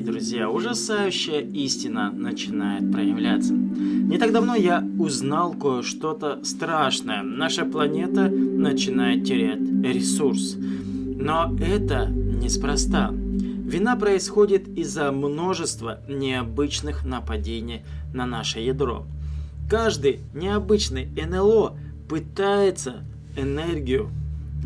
друзья, ужасающая истина начинает проявляться. Не так давно я узнал кое-что-то страшное. Наша планета начинает терять ресурс. Но это неспроста. Вина происходит из-за множества необычных нападений на наше ядро. Каждый необычный НЛО пытается энергию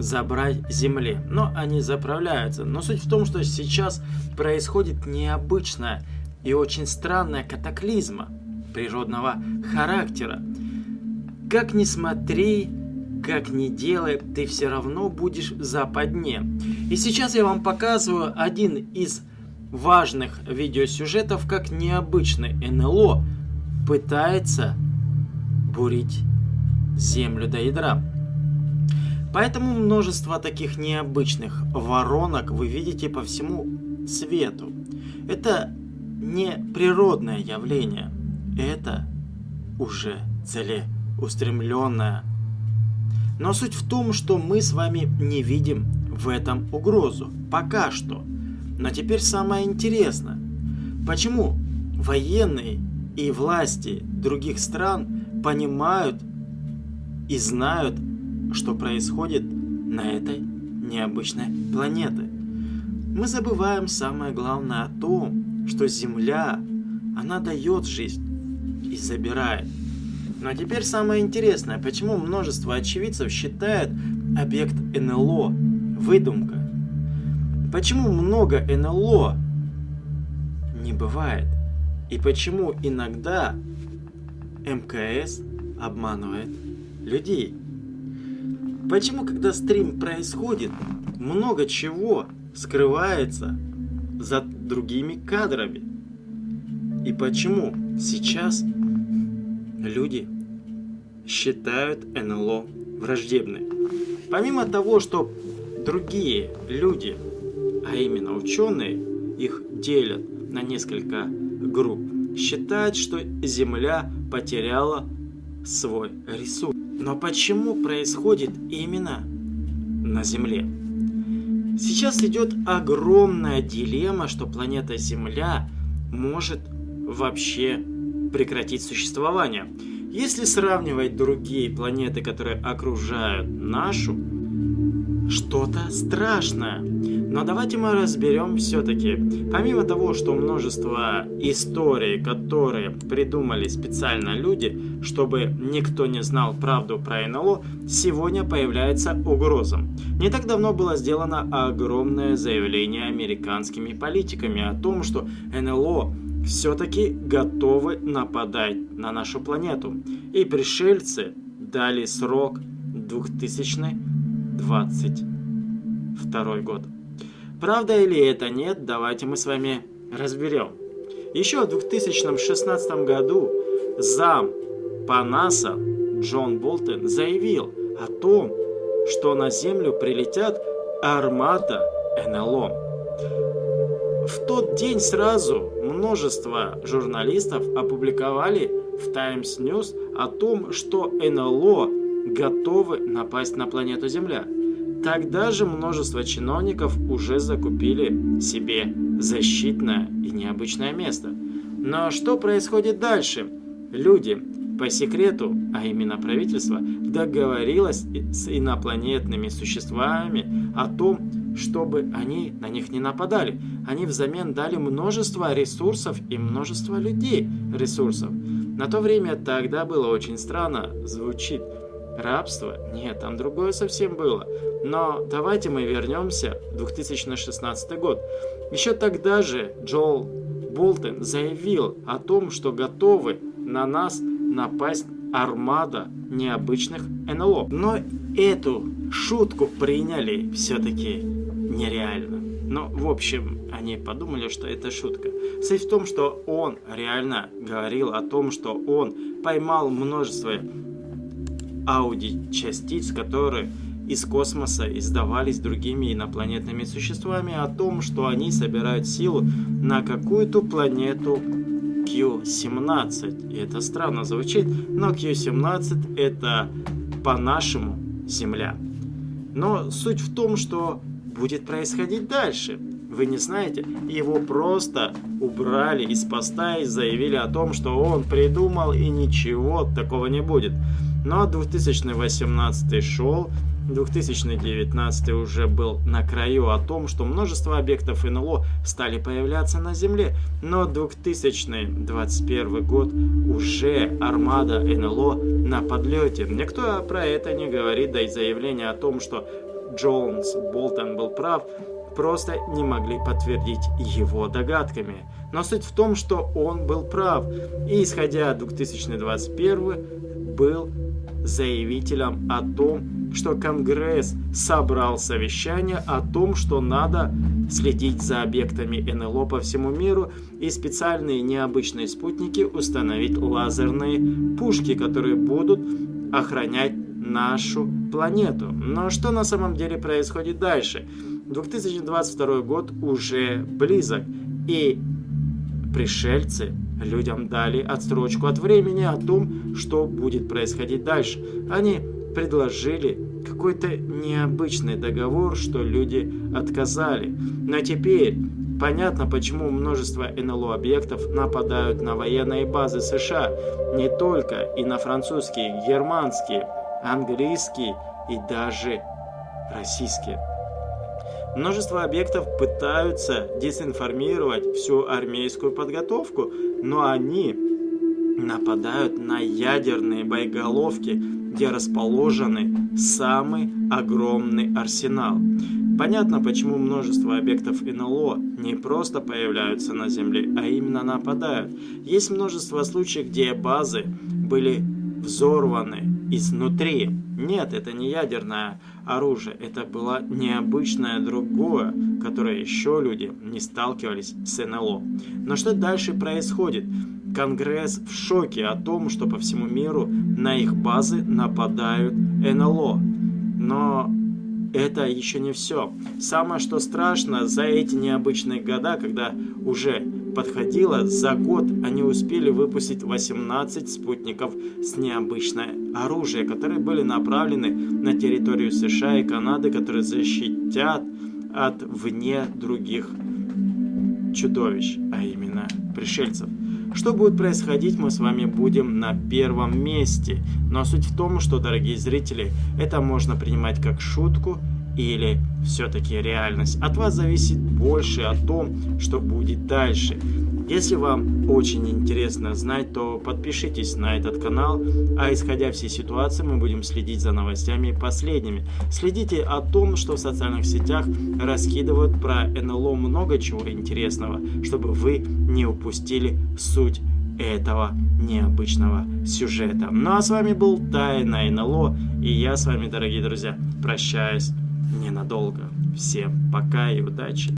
забрать Земле. Но они заправляются. Но суть в том, что сейчас происходит необычная и очень странная катаклизма природного характера. Как ни смотри, как ни делай, ты все равно будешь в западне. И сейчас я вам показываю один из важных видеосюжетов, как необычный НЛО пытается бурить землю до ядра. Поэтому множество таких необычных воронок вы видите по всему свету. Это не природное явление, это уже целеустремленное. Но суть в том, что мы с вами не видим в этом угрозу. Пока что. Но теперь самое интересное. Почему военные и власти других стран понимают и знают что происходит на этой необычной планете. Мы забываем самое главное о том, что Земля, она дает жизнь и забирает. Но теперь самое интересное, почему множество очевидцев считают объект НЛО выдумка? Почему много НЛО не бывает? И почему иногда МКС обманывает людей? Почему, когда стрим происходит, много чего скрывается за другими кадрами? И почему сейчас люди считают НЛО враждебной? Помимо того, что другие люди, а именно ученые, их делят на несколько групп, считают, что Земля потеряла свой ресурс. Но почему происходит именно на Земле? Сейчас идет огромная дилемма, что планета Земля может вообще прекратить существование. Если сравнивать другие планеты, которые окружают нашу, что-то страшное. Но давайте мы разберем все-таки, помимо того, что множество историй, которые придумали специально люди, чтобы никто не знал правду про НЛО, сегодня появляется угроза. Не так давно было сделано огромное заявление американскими политиками о том, что НЛО все-таки готовы нападать на нашу планету. И пришельцы дали срок 2022 год. Правда или это нет, давайте мы с вами разберем. Еще в 2016 году зам по НАСА Джон Болтон заявил о том, что на Землю прилетят армата НЛО. В тот день сразу множество журналистов опубликовали в Times News о том, что НЛО готовы напасть на планету Земля. Тогда же множество чиновников уже закупили себе защитное и необычное место. Но что происходит дальше? Люди по секрету, а именно правительство, договорилось с инопланетными существами о том, чтобы они на них не нападали. Они взамен дали множество ресурсов и множество людей ресурсов. На то время тогда было очень странно, звучит рабство. Нет, там другое совсем было. Но давайте мы вернемся в 2016 год. Еще тогда же Джоэл Болтон заявил о том, что готовы на нас напасть армада необычных НЛО. Но эту шутку приняли все-таки нереально. Но, в общем, они подумали, что это шутка. Суть в том, что он реально говорил о том, что он поймал множество ауди-частиц, которые из космоса издавались другими инопланетными существами о том, что они собирают силу на какую-то планету Q-17. И это странно звучит, но Q-17 это по-нашему Земля. Но суть в том, что будет происходить дальше. Вы не знаете? Его просто убрали из поста и заявили о том, что он придумал и ничего такого не будет. Но 2018 шел, 2019 уже был на краю о том, что множество объектов НЛО стали появляться на Земле, но 2021 год уже армада НЛО на подлете. Никто про это не говорит, да и заявление о том, что Джонс Болтон был прав, просто не могли подтвердить его догадками. Но суть в том, что он был прав, и исходя 2021 был заявителем о том, что Конгресс собрал совещание о том, что надо следить за объектами НЛО по всему миру и специальные необычные спутники установить лазерные пушки, которые будут охранять нашу планету. Но что на самом деле происходит дальше? 2022 год уже близок, и пришельцы людям дали отсрочку от времени о том, что будет происходить дальше. Они предложили какой-то необычный договор, что люди отказали. Но теперь понятно, почему множество НЛО-объектов нападают на военные базы США. Не только и на французские, германские, английские и даже российские. Множество объектов пытаются дезинформировать всю армейскую подготовку, но они нападают на ядерные боеголовки, где расположены самый огромный арсенал. Понятно, почему множество объектов НЛО не просто появляются на Земле, а именно нападают. Есть множество случаев, где базы были взорваны изнутри. Нет, это не ядерное оружие, это было необычное другое, которое еще люди не сталкивались с НЛО. Но что дальше происходит? Конгресс в шоке о том, что по всему миру на их базы нападают НЛО. Но это еще не все. Самое что страшно, за эти необычные года, когда уже подходило, за год они успели выпустить 18 спутников с необычное оружие, которые были направлены на территорию США и Канады, которые защитят от вне других чудовищ, а именно пришельцев. Что будет происходить, мы с вами будем на первом месте. Но суть в том, что, дорогие зрители, это можно принимать как шутку или все-таки реальность. От вас зависит больше о том, что будет дальше. Если вам очень интересно знать, то подпишитесь на этот канал, а исходя всей ситуации мы будем следить за новостями последними. Следите о том, что в социальных сетях раскидывают про НЛО много чего интересного, чтобы вы не упустили суть этого необычного сюжета. Ну а с вами был Тайна НЛО, и я с вами, дорогие друзья, прощаюсь ненадолго. Всем пока и удачи!